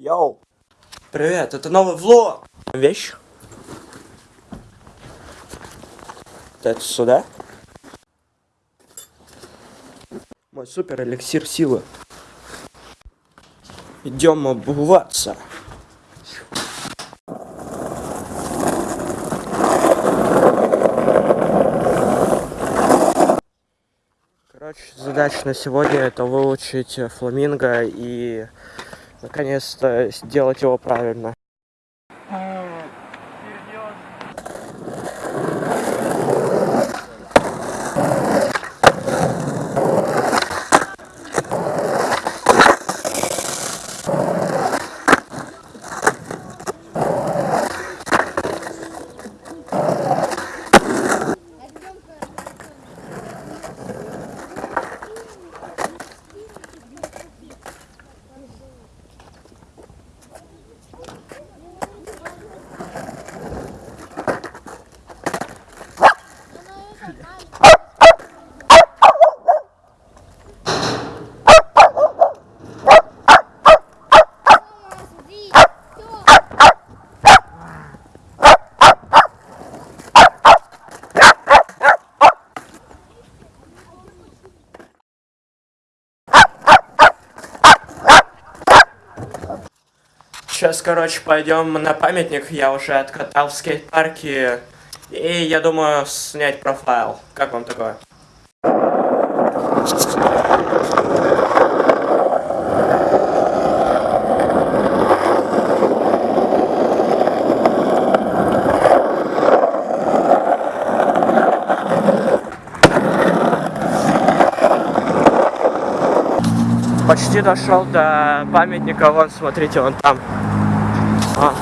Йоу! Привет, это новый влог! Вещь? Это сюда? Мой супер эликсир силы. Идем обуваться. Короче, задача на сегодня это выучить фламинго и наконец-то сделать его правильно. Сейчас, короче, пойдем на памятник. Я уже откатал в скейт-парке. И я думаю снять профайл. Как вам такое? Почти дошел до памятника. Вон, смотрите, вон там. А.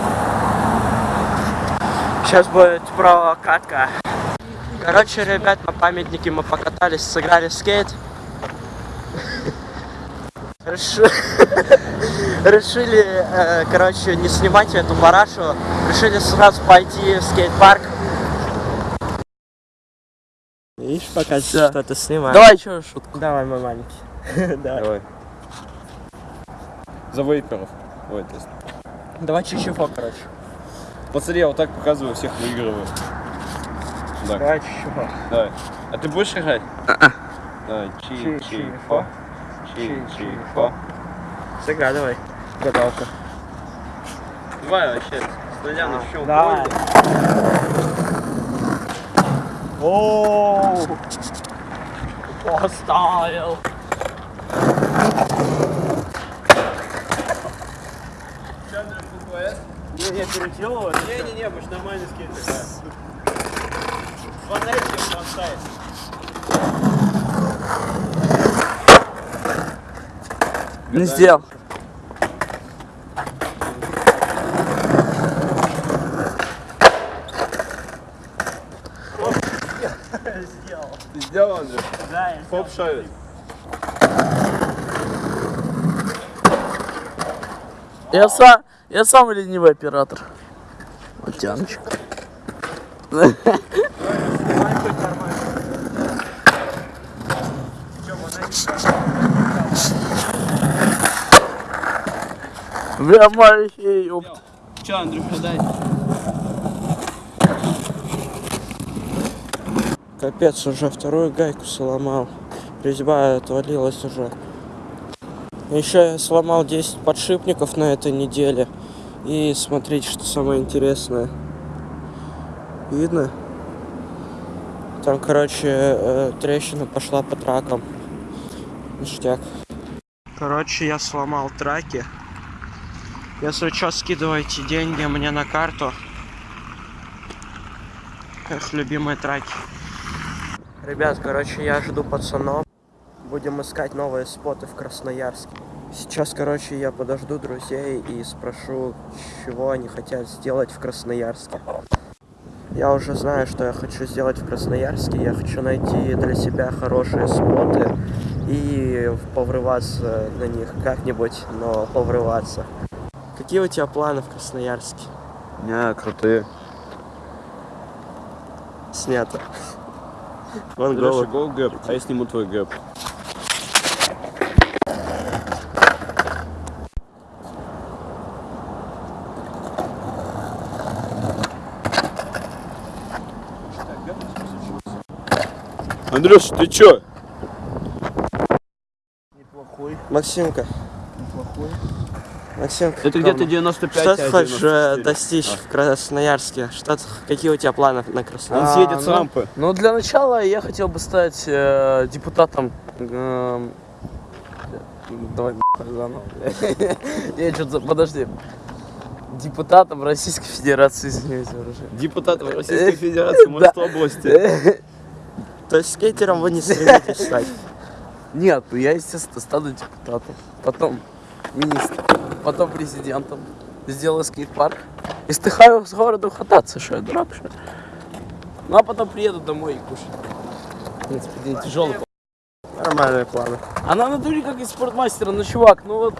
Сейчас будет прокатка. Короче, ребят, на памятнике мы покатались, сыграли в скейт. Реши- Решили, э, короче, не снимать эту парашу. Решили сразу пойти в скейт-парк. Видишь, пока что-то снимаешь. Давай еще шутку. Давай, мой маленький. Давай. Давай. За вейперов. Ой, то есть. Давай чуть-чуть, короче. Посмотри, я вот так показываю, всех выигрываю. Так, Давай чуть-чуть. давай. А ты будешь играть? Давай, чи чи Чи-чи-фо. фо чи чи фо Загадывай. Гадалка. Давай вообще, с нуля начнем. Давай. Оу. Поставил. Не, не, переделывай. Не-не-не, ж нормальный скейт играем. Фонарик поставить. Не сделал. Ты сделал, Андрей? Да, я Хоп шарит. Я сам, я сам ленивый оператор. Утяночек. Бля, маленький, ёпт. Че, Андрюха, дай. Капец, уже вторую гайку сломал. Резьба отвалилась уже. Еще я сломал 10 подшипников на этой неделе. И смотрите, что самое интересное. Видно? Там, короче, э, трещина пошла по тракам. Ништяк. Короче, я сломал траки. Если что, скидывайте деньги мне на карту. Их любимые траки. Ребят, короче, я жду пацанов. Будем искать новые споты в Красноярске. Сейчас, короче, я подожду друзей и спрошу, чего они хотят сделать в Красноярске. Я уже знаю, что я хочу сделать в Красноярске. Я хочу найти для себя хорошие споты и поврываться на них как-нибудь, но поврываться. Какие у тебя планы в Красноярске? Не, крутые. Снято. Вон голубь. гол гэп, а я сниму твой гэп. Андрюш, ты чё? Неплохой, Максимка, неплохой. Максимка. Это где-то 95, Что ты а хочешь э, 94. достичь в Красноярске? Что ты- какие у тебя планы на Он Красноярск? съедет с ну, рампы. Ну, для начала я хотел бы стать э, депутатом. эм, давай заново. Я что-то, подожди. Депутатом Российской Федерации, извините, уже. Депутат Российской Федерации Да. Морской области. То есть скейтером вы не стремитесь стать? Нет, ну я, естественно, стану депутатом. Потом министром. Потом президентом. Сделаю скейт-парк. И стыхаю с города кататься, что я дурак, что? Ну а потом приеду домой и кушать. В принципе, день тяжелый. Нормальные планы. Она на натуре как из спортмастера, ну чувак, ну вот.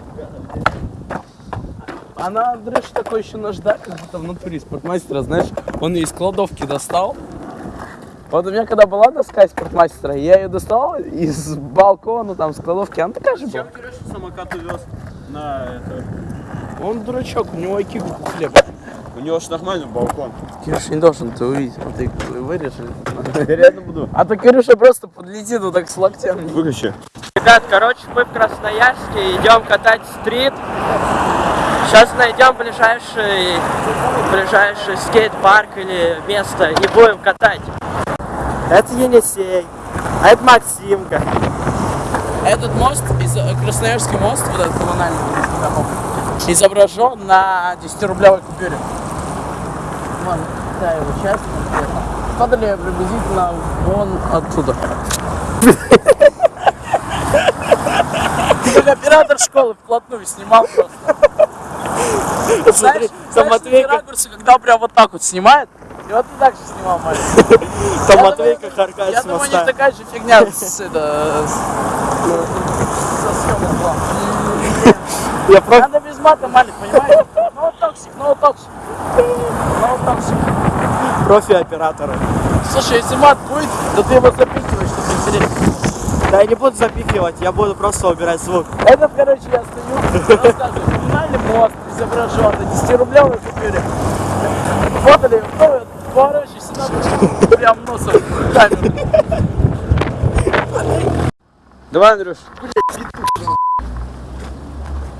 Она, Андрюш, такой еще наждак, как будто в натуре спортмастера, знаешь, он ее из кладовки достал. Вот у меня когда была доска из спортмастера, я ее достал из балкона, там, с кладовки, она такая же была. Кирюша самокат увез на это? Он дурачок, у него IQ как у хлеба. У него ж нормальный балкон. Кирюша не должен это увидеть, вот ты вырежешь. Я реально буду. А то Кирюша просто подлетит вот так с локтями. Выключи. Ребят, короче, мы в Красноярске идем катать стрит. Сейчас найдем ближайший, ближайший скейт-парк или место и будем катать. Это Енисей, а это Максимка. Этот мост, э, Красноярский мост, вот этот коммунальный, изображен на 10-рублевой купюре. Вон, да, его часть конкретно. Падали приблизительно вон оттуда. Как оператор школы вплотную снимал просто. Знаешь, там знаешь, такие ракурсы, когда прям вот так вот снимает, и вот ты так же снимал, маленький. Там Матвейка харкает Я думаю, у них такая же фигня с, это, съемок. Я просто Надо без мата, Малик, понимаешь? No toxic, no toxic. No toxic. профи-оператора. Слушай, если мат будет, то ты его запихиваешь, чтобы интересно. Да я не буду запихивать, я буду просто убирать звук. Это, короче, я стою, рассказываю, коммунальный мост изображен на 10-рублевой купюре. Фотали, ну, поворачивайся на прям носом в камеру. Давай, Андрюш.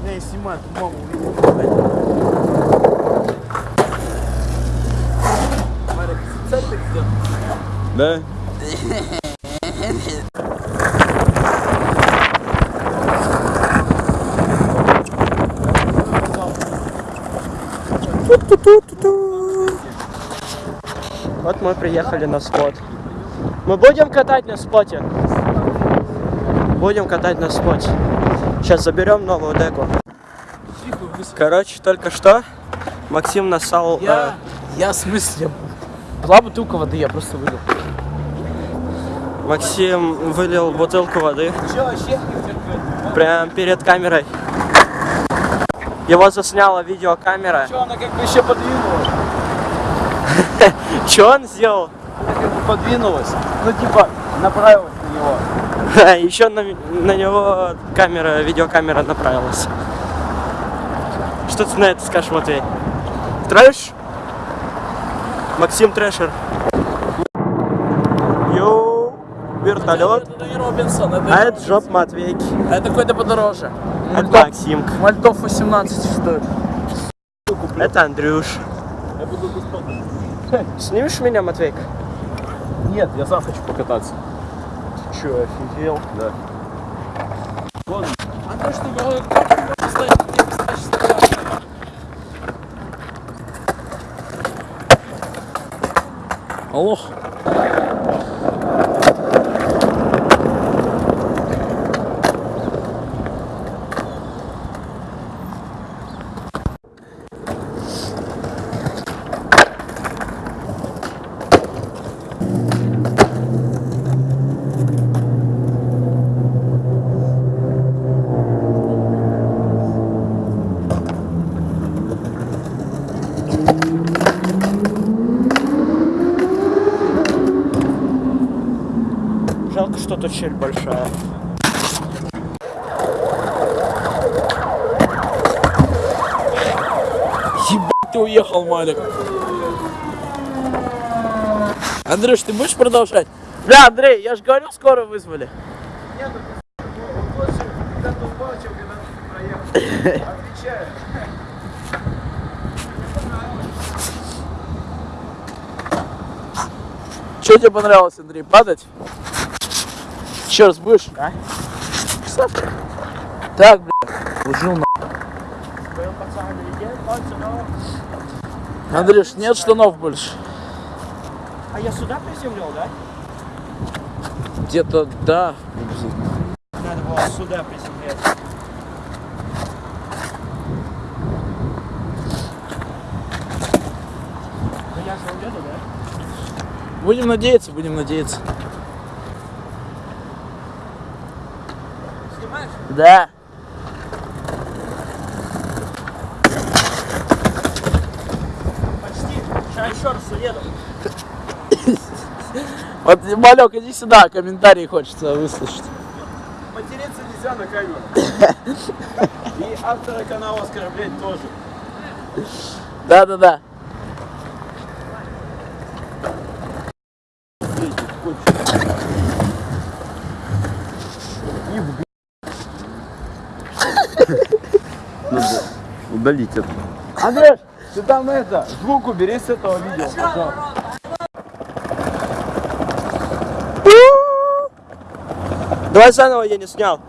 Не, снимай, тут маму увидел. Марик, цель ты где? Да? Вот мы приехали на спот. Мы будем катать на споте. Будем катать на споте. Сейчас заберем новую деку. Короче, только что Максим насал... Я, я в смысле, была бутылка воды, я просто вылил. э, Максим вылил бутылку воды прямо перед камерой. Его засняла видеокамера. Че, она как бы еще подвинулась? Что он сделал? Она как бы подвинулась. Ну типа, направилась на него. Еще на, на него камера, видеокамера направилась. Что ты на это скажешь, Матвей? Трэш? Максим Трэшер. Йоу, вертолет. Это не Робинсон, это, А это жоп Матвейки. это какой-то подороже. Это Мальтов, Максимка. Мальтов 18 стоит. Это Андрюш. Я буду. Снимешь меня, Матвейк? Нет, я сам хочу покататься. Че, офигел? Да. А то, что как что тут щель большая. Ебать, ты уехал, Малик. Андрюш, ты будешь продолжать? Бля, Андрей, я же говорил, скоро вызвали. Что тебе понравилось, Андрей, падать? Еще раз будешь? Да. Так, бля, ужил на... Андрюш, нет штанов больше. А я сюда приземлил, да? Где-то, да. Надо было сюда приземлять. Ну я же уеду, да? Будем надеяться, будем надеяться. Да. Почти. Сейчас еще раз уеду. Вот, Малек, иди сюда, комментарии хочется выслушать. Материться нельзя на камеру. И автора канала оскорблять тоже. Да-да-да. Удалить это. Андрюш, Ты там это, звук убери с этого видео, пожалуйста. Давай заново, я не снял.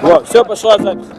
Вот, все, пошла запись.